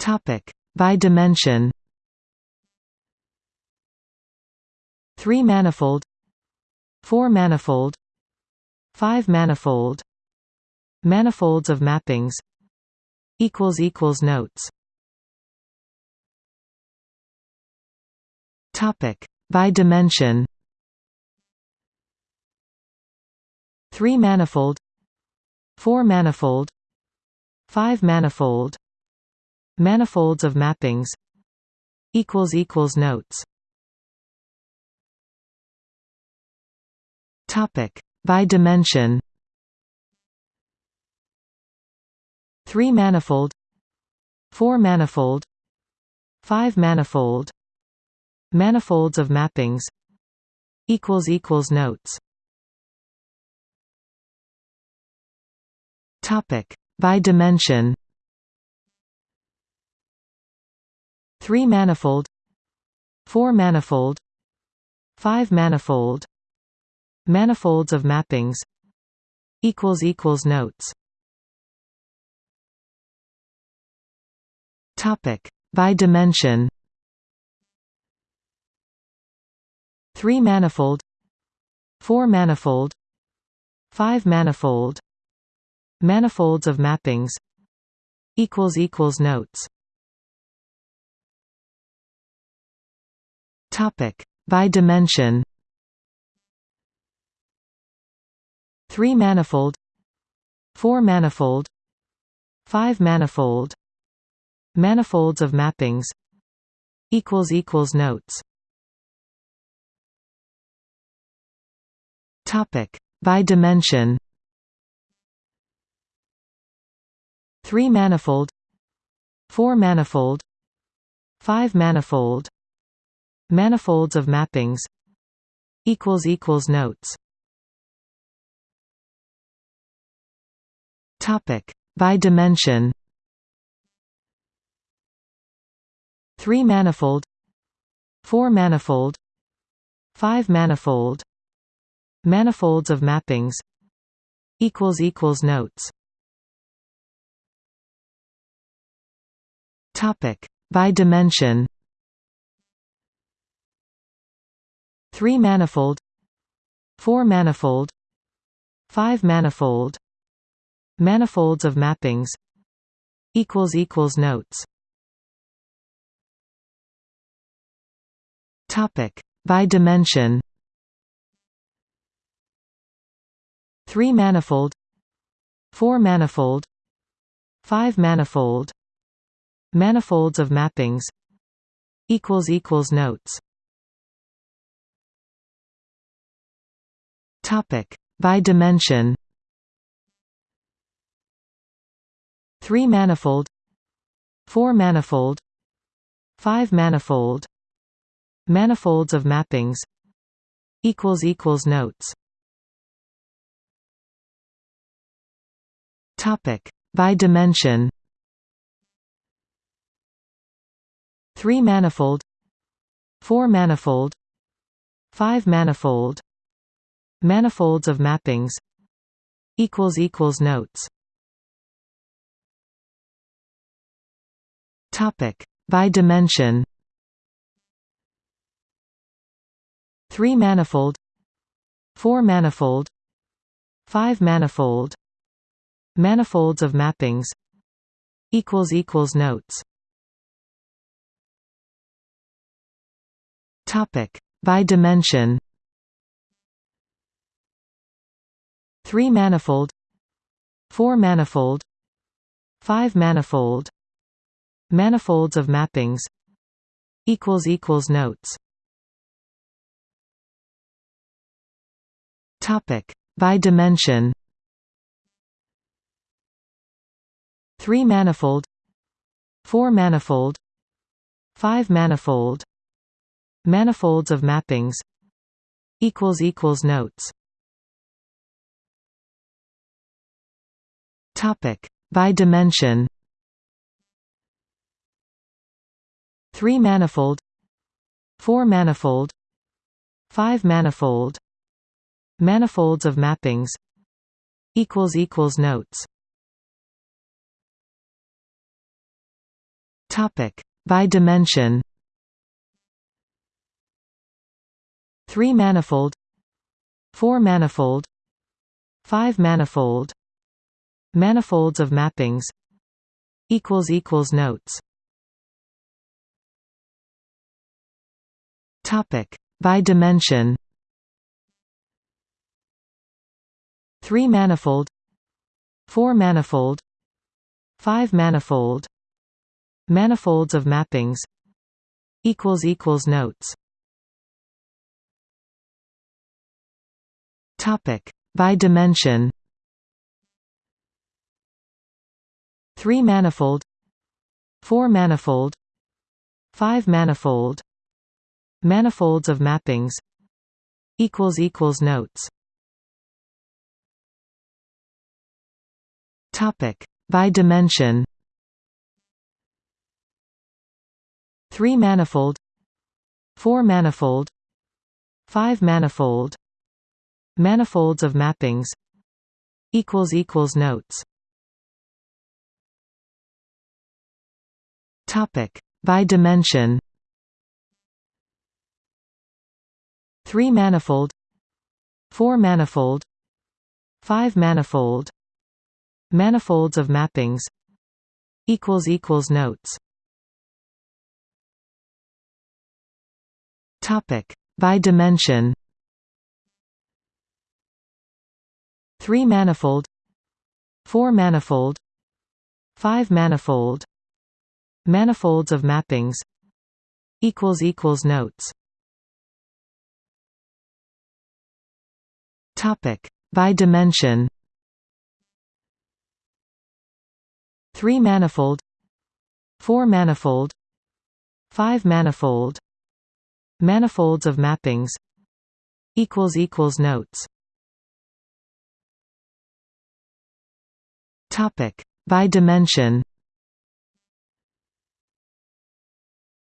Topic by dimension. Three manifold, four manifold, five manifold, manifolds of mappings. Equals equals notes. Topic by dimension. Three manifold, four manifold, five manifold, manifolds of mappings. Equals equals notes. Topic by dimension. Three manifold, four manifold, five manifold, Manifolds of mappings equals equals notes topic by dimension 3 manifold 4 manifold 5 manifold manifolds of mappings equals equals notes. Topic. By dimension. 3 manifold 4 manifold 5 manifold manifolds of mappings equals equals notes topic. By dimension. 3 manifold. 4 manifold. 5 manifold. Manifolds of mappings. Equals equals notes. Topic. By dimension. Three manifold, four manifold, five manifold, manifolds of mappings. Equals equals notes. Topic. By dimension. Three manifold, four manifold, five manifold. Manifolds of mappings. Equals equals notes. Topic. By dimension 3 manifold 4 manifold 5 manifold manifolds of mappings equals equals notes. Topic. By dimension. 3 manifold 4 manifold 5 manifold manifolds of mappings equals equals notes topic. By dimension. 3 manifold. 4 manifold. 5 manifold. Manifolds of mappings. Equals equals notes. Topic. By dimension. Three manifold, four manifold, five manifold, manifolds of mappings. Equals equals notes. Topic. By dimension. Three manifold, four manifold, five manifold. Manifolds of mappings. Equals equals notes. Topic. By dimension 3 manifold 4 manifold 5 manifold manifolds of mappings equals equals notes. Topic. By dimension. 3 manifold 4 manifold 5 manifold manifolds of mappings equals equals notes topic. By dimension. 3 manifold. 4 manifold. 5 manifold. Manifolds of mappings. Equals equals notes. Topic. By dimension. Three manifold, four manifold, five manifold, manifolds of mappings. Equals equals notes. Topic by dimension. Three manifold, four manifold, five manifold, manifolds of mappings. Equals equals notes. Topic by dimension. Three manifold, four manifold, five manifold, manifolds of mappings. Equals equals notes. Topic by dimension. Three manifold, four manifold, five manifold, manifolds of mappings. Equals equals notes. Topic by dimension. Three manifold, four manifold, five manifold, manifolds of mappings. Equals equals notes. Topic by dimension. Three manifold, four manifold, five manifold, manifolds of mappings. Equals equals notes. Topic by dimension. Three manifold, four manifold, five manifold, manifolds of mappings. Equals equals notes. Topic by dimension.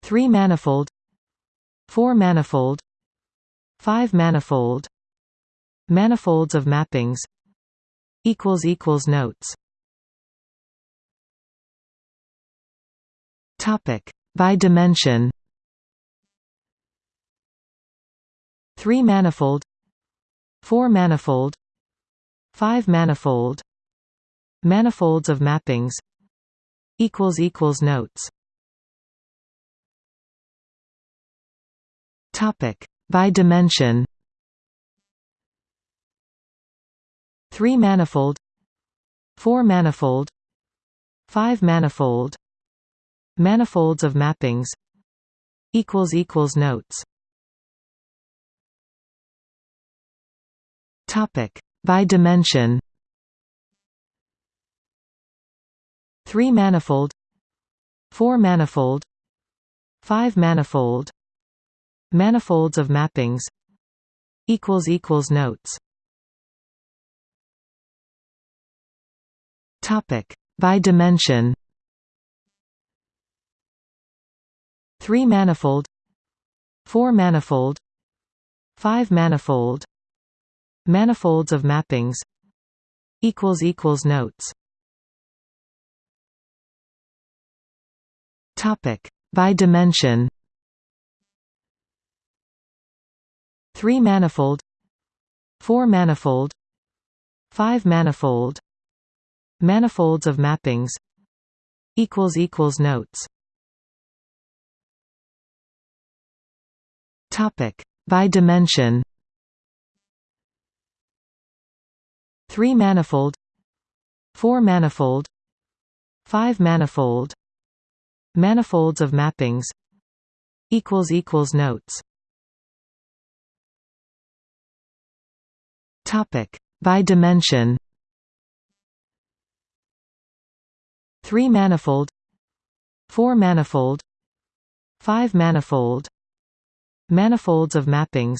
Three manifold, four manifold, five manifold, manifolds of mappings. Equals equals notes. Topic by dimension. Three manifold, four manifold, five manifold, manifolds of mappings. Equals equals notes. Topic by dimension. Three manifold, four manifold, five manifold, manifolds of mappings. Equals equals notes. Topic by dimension. Three manifold, four manifold, five manifold, manifolds of mappings. Equals equals notes. Topic by dimension. Three manifold, four manifold, five manifold, manifolds of mappings. Equals equals notes. Topic by dimension. Three manifold, four manifold, five manifold, manifolds of mappings. Equals equals notes. Topic by dimension. Three manifold, four manifold, five manifold, manifolds of mappings. Equals equals notes. Topic by dimension. Three manifold, four manifold, five manifold, manifolds of mappings.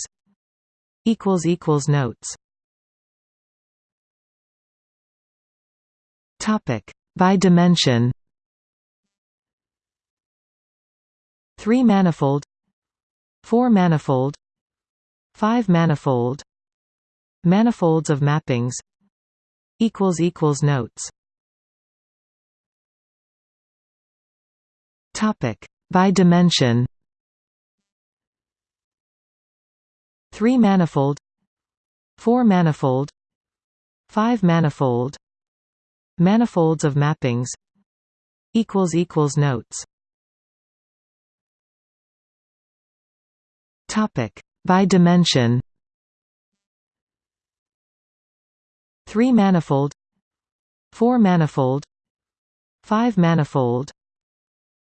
Equals equals notes. Topic by dimension. Three manifold, four manifold, five manifold, manifolds of mappings. Equals equals notes. Topic by dimension. Three manifold, four manifold, five manifold, manifolds of mappings. Equals equals notes. Topic by dimension. Three manifold, four manifold, five manifold,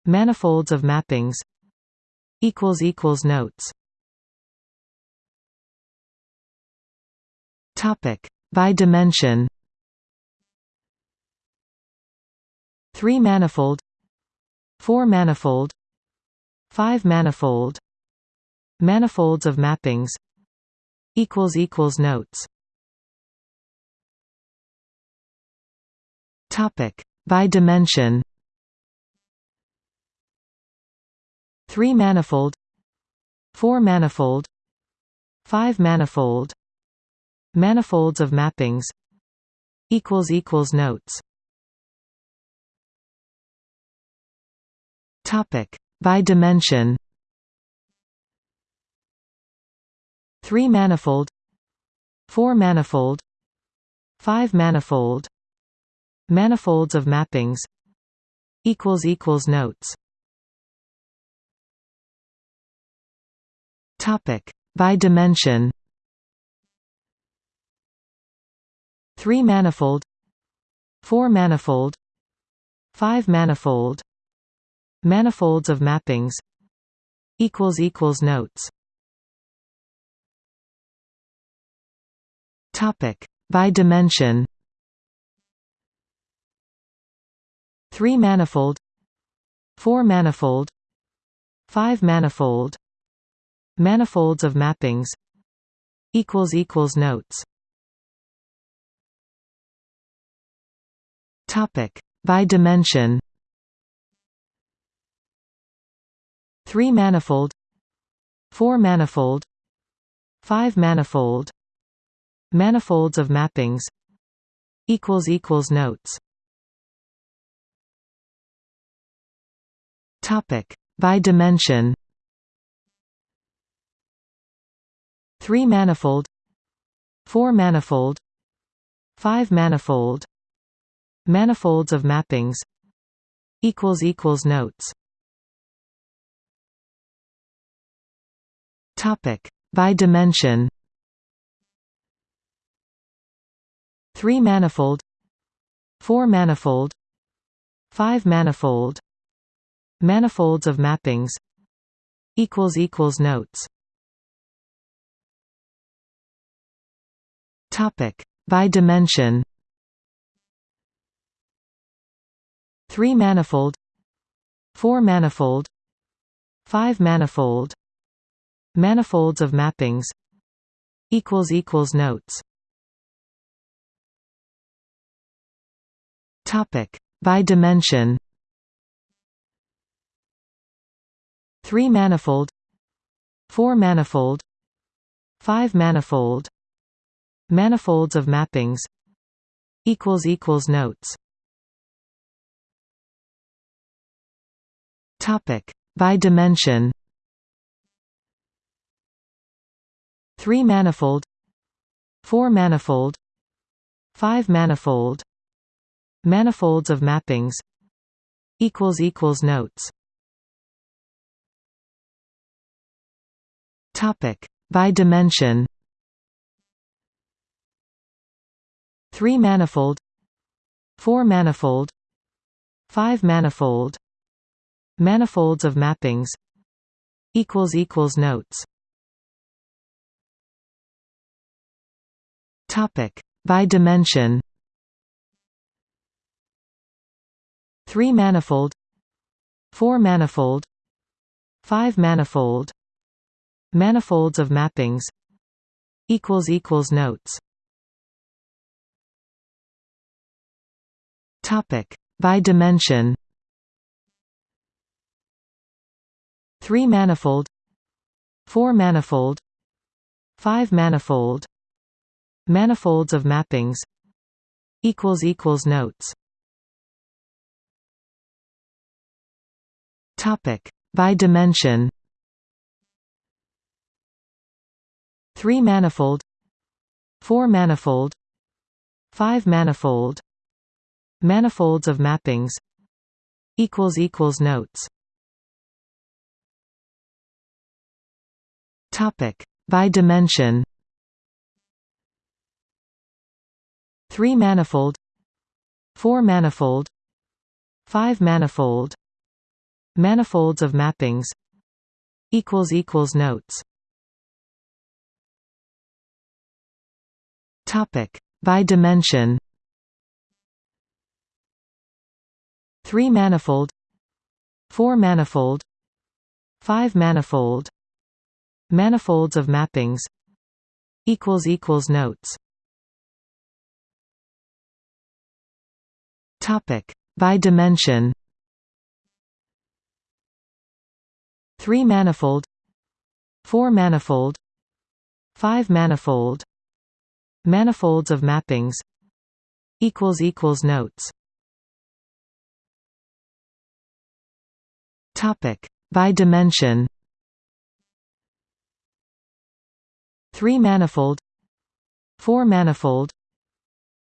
manifolds of mappings. Equals equals notes. Topic by dimension. Three manifold, four manifold, five manifold, manifolds of mappings. Equals equals notes. Topic by dimension. Three manifold, four manifold, five manifold, manifolds of mappings. Equals equals notes. Topic by dimension. Three manifold, four manifold, five manifold, Manifolds of mappings. Equals equals notes. Topic. By dimension. 3 manifold. 4 manifold. 5 manifold. Manifolds of mappings. Equals equals notes. Topic. By dimension 3 manifold 4 manifold 5 manifold manifolds of mappings equals equals notes. Topic. By dimension. 3 manifold 4 manifold 5 manifold manifolds of mappings equals equals notes Topic by dimension. Three manifold, four manifold, five manifold, manifolds of mappings. Equals equals notes. Topic by dimension. Three manifold, four manifold, five manifold Manifolds of mappings. Equals equals notes. Topic. By dimension. 3 manifold. 4 manifold. 5 manifold. Manifolds of mappings. Equals equals notes. Topic. By dimension 3 manifold 4 manifold 5 manifold manifolds of mappings equals equals notes. Topic. By dimension. 3 manifold 4 manifold 5 manifold manifolds of mappings equals equals notes Topic by dimension. Three manifold, four manifold, five manifold, manifolds of mappings. Equals equals notes. Topic by dimension. Three manifold, four manifold, five manifold Manifolds of mappings. Equals equals notes. Topic. By dimension. 3 manifold. 4 manifold. 5 manifold. Manifolds of mappings. Equals equals notes. Topic. By dimension. Three manifold, four manifold, five manifold, manifolds of mappings. Equals equals notes. Topic by dimension. Three manifold, four manifold, five manifold, manifolds of mappings. Equals equals notes. Topic by dimension. Three manifold, four manifold, five manifold, manifolds of mappings. Equals equals notes. Topic by dimension. Three manifold, four manifold, five manifold, manifolds of mappings. Equals equals notes. Topic by dimension. Three manifold, four manifold,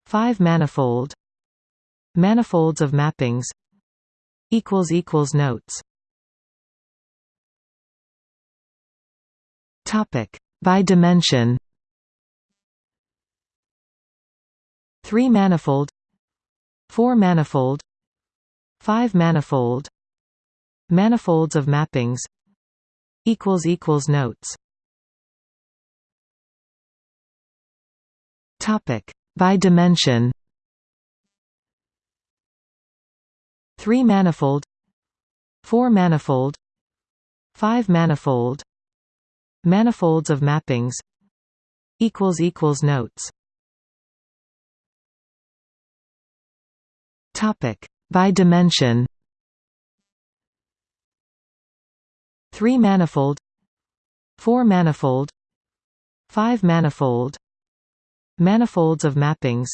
five manifold, manifolds of mappings. Equals equals notes. Topic by dimension. Three manifold, four manifold, five manifold, manifolds of mappings. Equals equals notes. Topic by dimension. Three manifold, four manifold, five manifold, manifolds of mappings. Equals equals notes. Topic by dimension. Three manifold, four manifold, five manifold, manifolds of mappings.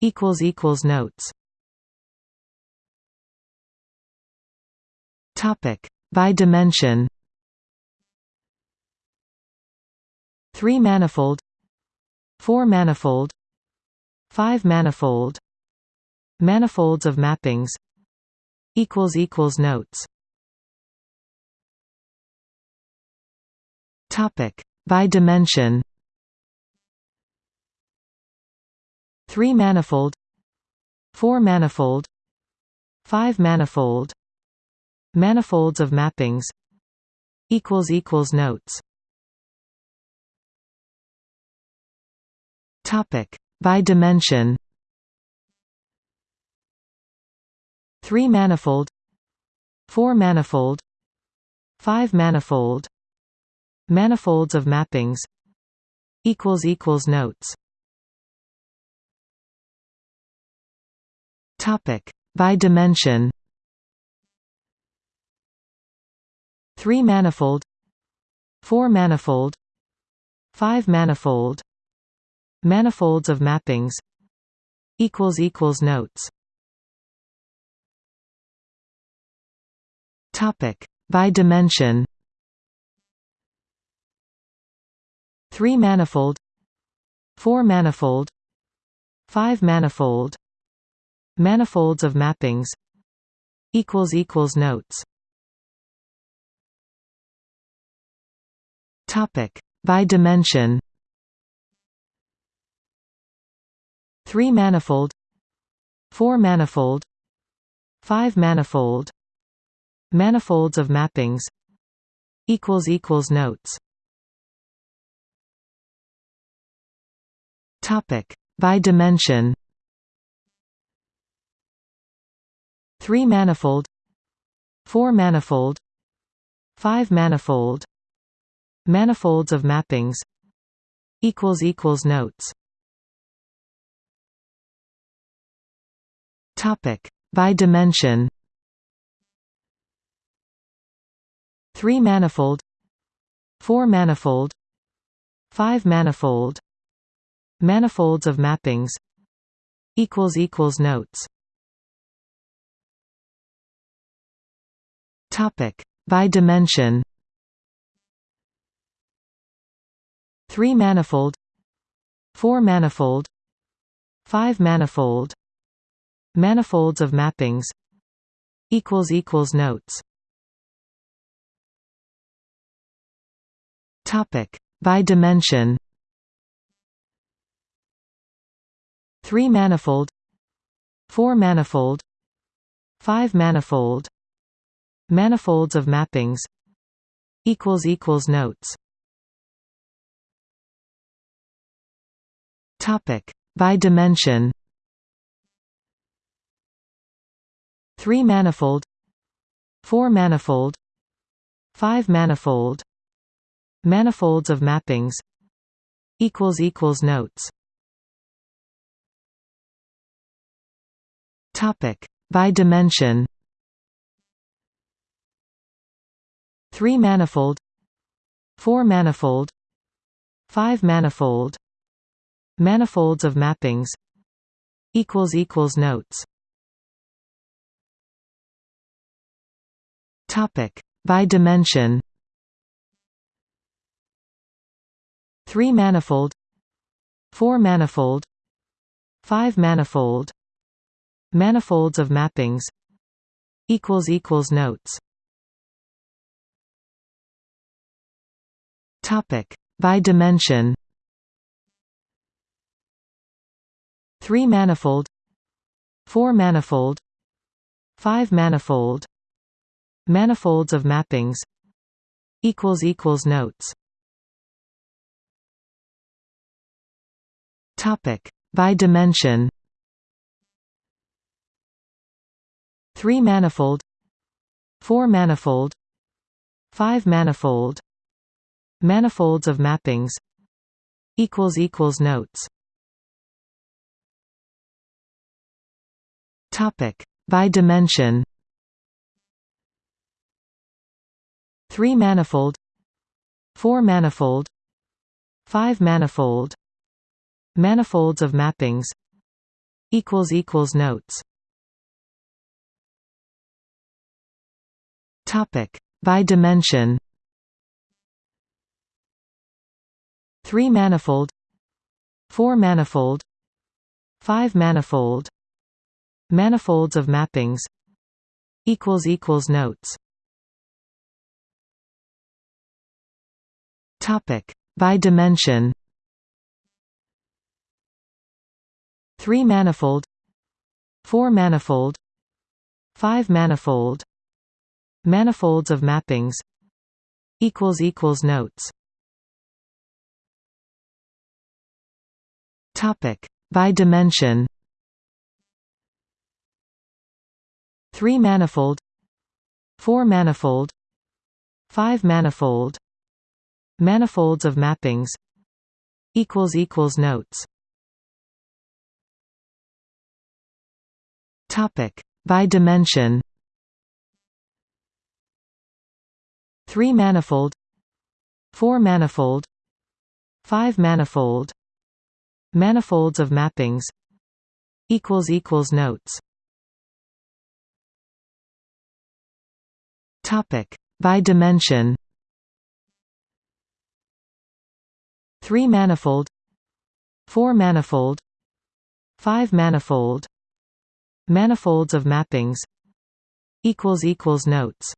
Equals equals notes. Topic by dimension. Three manifold, four manifold, five manifold, manifolds of mappings. Equals equals notes. Topic by dimension. Three manifold, four manifold, five manifold, manifolds of mappings. Equals equals notes. Topic by dimension. Three manifold, four manifold, five manifold, manifolds of mappings. Equals equals notes. Topic by dimension. Three manifold, four manifold, five manifold, manifolds of mappings. Equals equals notes. Topic by dimension. Three manifold, four manifold, five manifold, manifolds of mappings. Equals equals notes. Topic by dimension. Three manifold, four manifold, five manifold, Manifolds of mappings. Equals equals notes. Topic. By dimension. 3 manifold. 4 manifold. 5 manifold. Manifolds of mappings. Equals equals notes. Topic. By dimension Three manifold, four manifold, five manifold, manifolds of mappings. Equals equals notes. Topic by dimension. Three manifold, four manifold, five manifold, manifolds of mappings. Equals equals notes. Topic by dimension. Three manifold, four manifold, five manifold, manifolds of mappings. Equals equals notes. Topic by dimension. Three manifold, four manifold, five manifold, manifolds of mappings. Equals equals notes. Topic by dimension. Three manifold, four manifold, five manifold, manifolds of mappings. Equals equals notes. Topic by dimension. Three manifold, four manifold, five manifold, manifolds of mappings. Equals equals notes. Topic by dimension. Three manifold, four manifold, five manifold, manifolds of mappings. Equals equals notes. Topic by dimension. Three manifold, four manifold, five manifold, manifolds of mappings. Equals equals notes. Topic by dimension. Three manifold, four manifold, five manifold, manifolds of mappings. Equals equals notes. Topic by dimension. Three manifold, four manifold, five manifold, manifolds of mappings. Equals equals notes. Topic by dimension. Three manifold, four manifold, five manifold, manifolds of mappings. Equals equals notes. Topic by dimension. Three manifold, four manifold, five manifold, manifolds of mappings. Equals equals notes. Topic by dimension. Three manifold, four manifold, five manifold, manifolds of mappings. Equals equals notes. Topic by dimension. Three manifold, four manifold, five manifold, manifolds of mappings. Equals equals notes.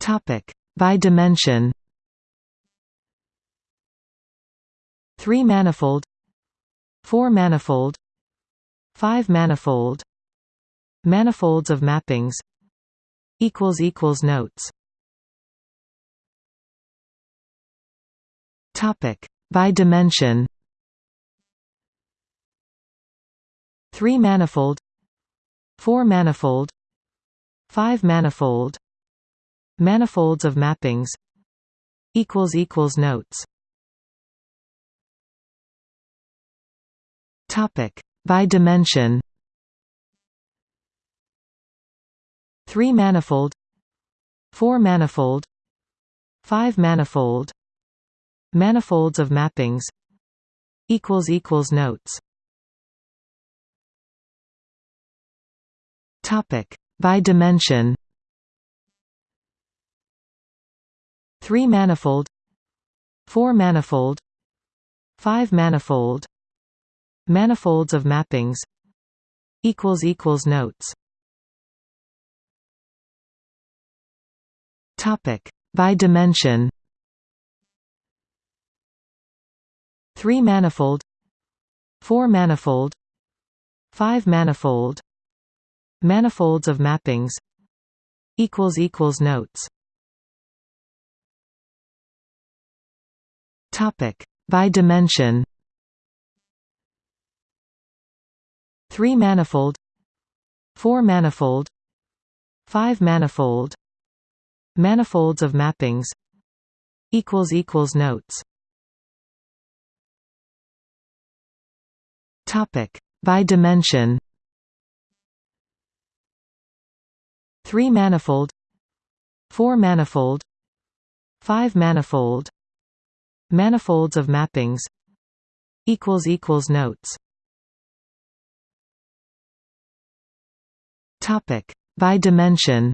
Topic by dimension. Three manifold, four manifold, five manifold, manifolds of mappings. Equals equals notes. Topic by dimension. Three manifold, four manifold, five manifold, manifolds of mappings. Equals equals notes. Topic by dimension. Three manifold, four manifold, five manifold, manifolds of mappings. Equals equals notes. Topic by dimension. Three manifold, four manifold, five manifold, manifolds of mappings. Equals equals notes. Topic by dimension. Three manifold, four manifold, five manifold, manifolds of mappings. Equals equals notes. Topic by dimension. Three manifold, four manifold, five manifold, manifolds of mappings. Equals equals notes. Topic by dimension. Three manifold, four manifold, five manifold, manifolds of mappings. Equals equals notes. Topic by dimension.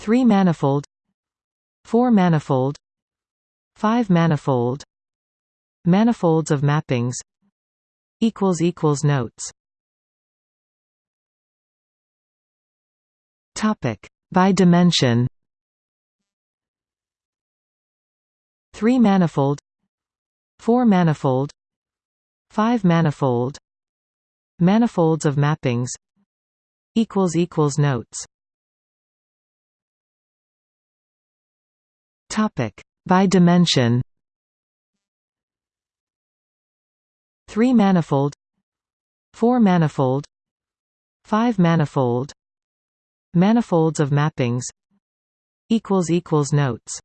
Three manifold, four manifold, five manifold, manifolds of mappings. Equals equals notes. Topic by dimension. Three manifold, four manifold, five manifold, manifolds of mappings. Equals equals notes. Topic by dimension. Three manifold, four manifold, five manifold, manifolds of mappings. Equals equals notes.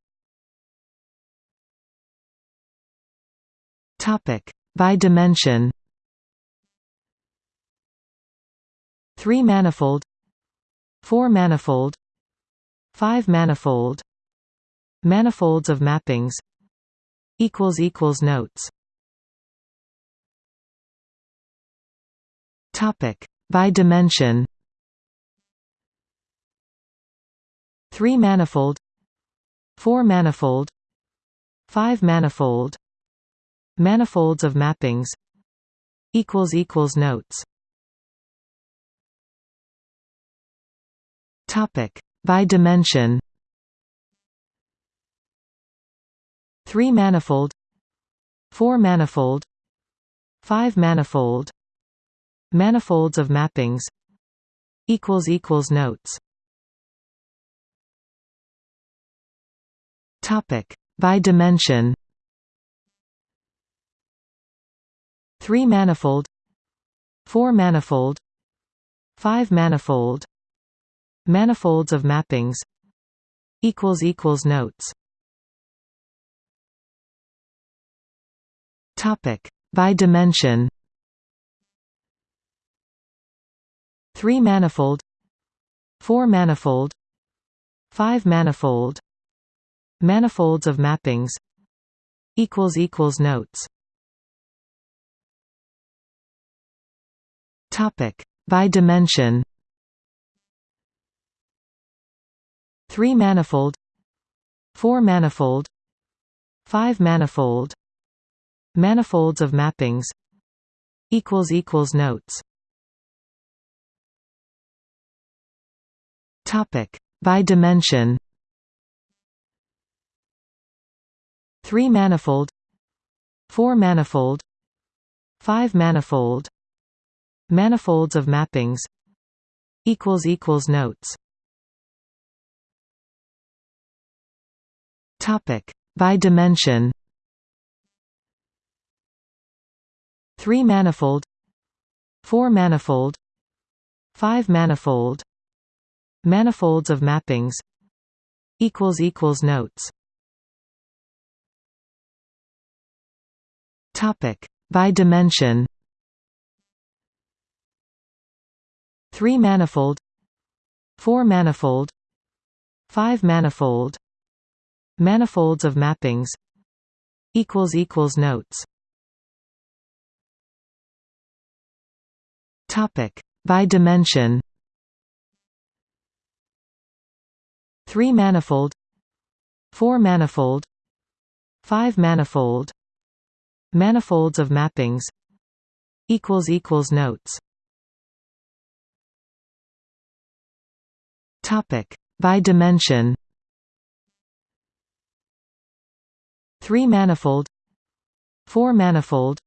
Topic by dimension. Three manifold, four manifold, five manifold, manifolds of mappings. Equals equals notes. Topic by dimension. Three manifold, four manifold, five manifold, manifolds of mappings. Equals equals notes. Topic by dimension. Three manifold, four manifold, five manifold, manifolds of mappings. Equals equals notes. Topic by dimension. Three manifold, four manifold, five manifold, manifolds of mappings. Equals equals notes. Topic by dimension. Three manifold, four manifold, five manifold, manifolds of mappings. Equals equals notes. Topic by dimension. Three manifold, four manifold, five manifold, manifolds of mappings. Equals equals notes. Topic by dimension. Three manifold, four manifold, five manifold, manifolds of mappings. Equals equals notes. Topic by dimension. Three manifold, four manifold, five manifold, manifolds of mappings. Equals equals notes. Topic by dimension. Three manifold, four manifold, five manifold, manifolds of mappings. Equals equals notes. Topic by dimension. Three manifold, four manifold, five manifold, manifolds of mappings. Equals equals notes. Topic by dimension. Three manifold, four manifold,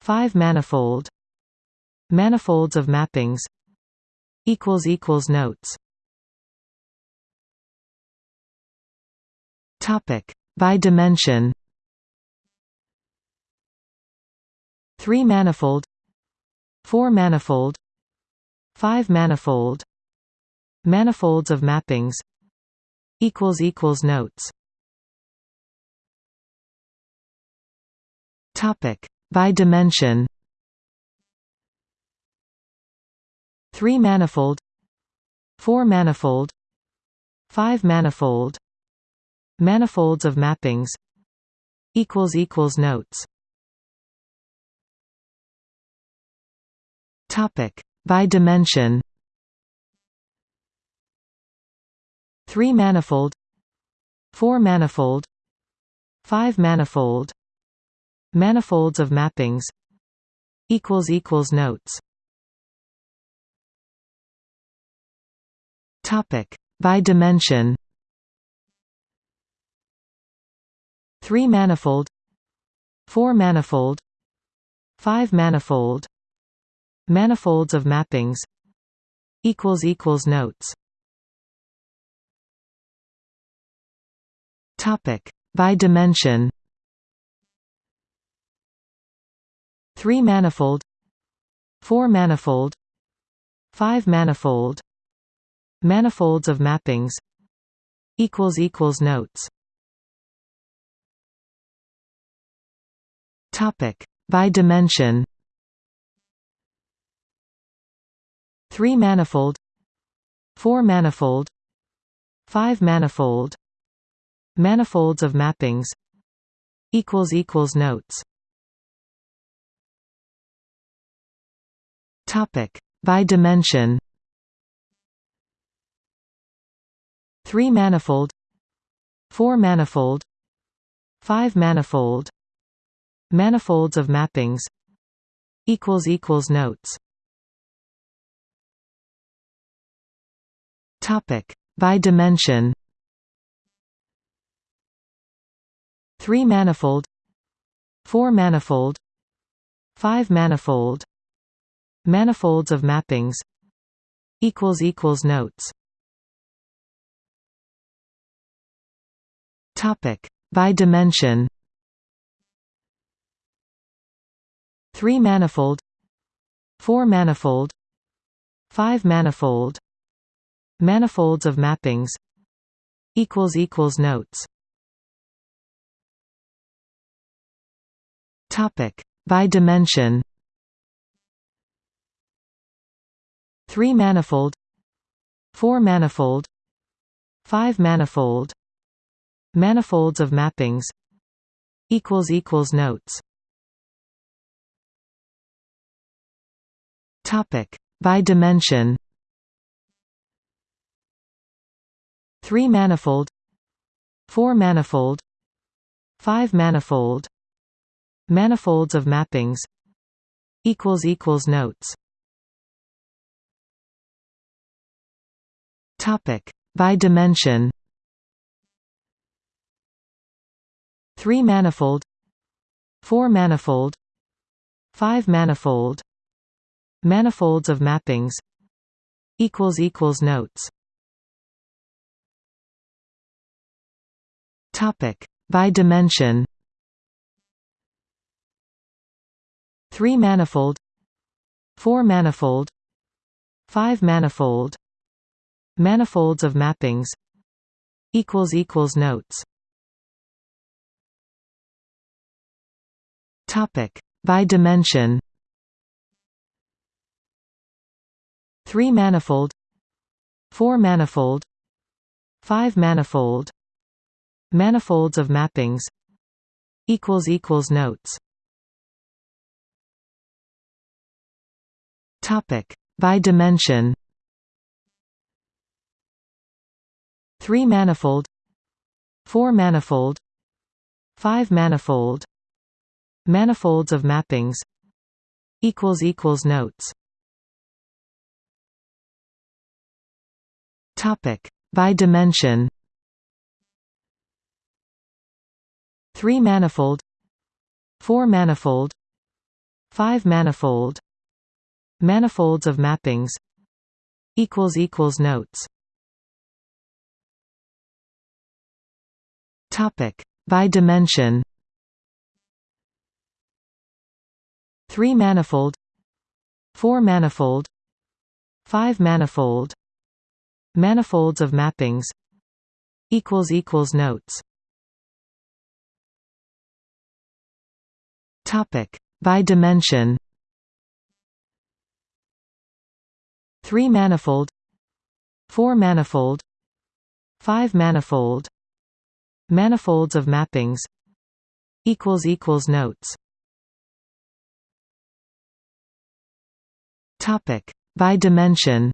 five manifold, manifolds of mappings. Equals equals notes. Topic by dimension. Three manifold, four manifold, five manifold, manifolds of mappings. Equals equals notes. Topic by dimension. Three manifold, four manifold, five manifold, manifolds of mappings. Equals equals notes. Topic by dimension. Three manifold, four manifold, five manifold, manifolds of mappings. Equals equals notes. Topic by dimension. Three manifold, four manifold, five manifold, manifolds of mappings. Equals equals notes. Topic by dimension. Three manifold, four manifold, five manifold, manifolds of mappings. Equals equals notes. Topic by dimension. Three manifold, four manifold, five manifold, manifolds of mappings. Equals equals notes. Topic by dimension. Three manifold, four manifold, five manifold, manifolds of mappings. Equals equals notes. Topic by dimension. Three manifold, four manifold, five manifold, manifolds of mappings. Equals equals notes. Topic by dimension. Three manifold, four manifold, five manifold, manifolds of mappings. Equals equals notes. Topic by dimension. Three manifold, four manifold, five manifold, manifolds of mappings. Equals equals notes. Topic by dimension. Three manifold, four manifold, five manifold, manifolds of mappings. Equals equals notes. Topic by dimension. Three manifold, four manifold, five manifold, manifolds of mappings. Equals equals notes. Topic by dimension. Three manifold, four manifold, five manifold, manifolds of mappings. Equals equals notes. Topic by dimension. Three manifold, four manifold, five manifold, Manifolds of mappings equals equals notes Topic by dimension. Three manifold, four manifold, five manifold, manifolds of mappings. Equals equals notes. Topic by dimension. Three manifold, four manifold, five manifold, manifolds of mappings. Equals equals notes. Topic by dimension. Three manifold, four manifold, five manifold, manifolds of mappings. Equals equals notes. Topic by dimension. Three manifold, four manifold, five manifold, manifolds of mappings. Equals equals notes. Topic by dimension.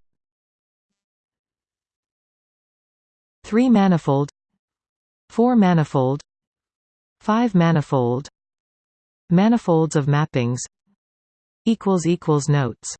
Three manifold, four manifold, five manifold, manifolds of mappings. Notes.